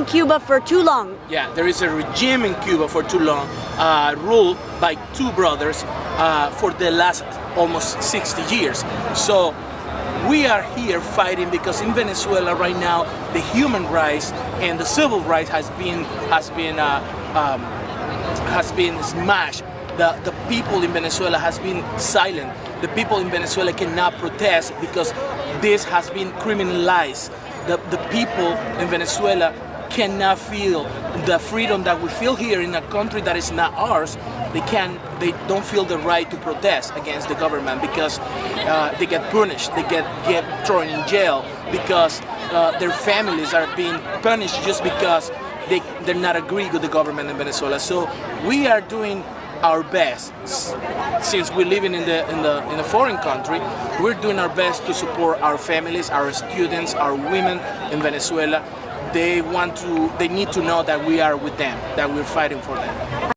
in Cuba for too long. Yeah, there is a regime in Cuba for too long, uh, ruled by two brothers uh, for the last almost 60 years. So we are here fighting because in Venezuela right now the human rights and the civil rights has been has been uh, um, has been smashed. The, the people in Venezuela has been silent. The people in Venezuela cannot protest because this has been criminalized. The, the people in Venezuela cannot feel the freedom that we feel here in a country that is not ours. They can, they don't feel the right to protest against the government because uh, they get punished, they get, get thrown in jail because uh, their families are being punished just because they, they're not agreeing with the government in Venezuela. So we are doing our best since we're living in the in the in a foreign country we're doing our best to support our families our students our women in Venezuela they want to they need to know that we are with them that we're fighting for them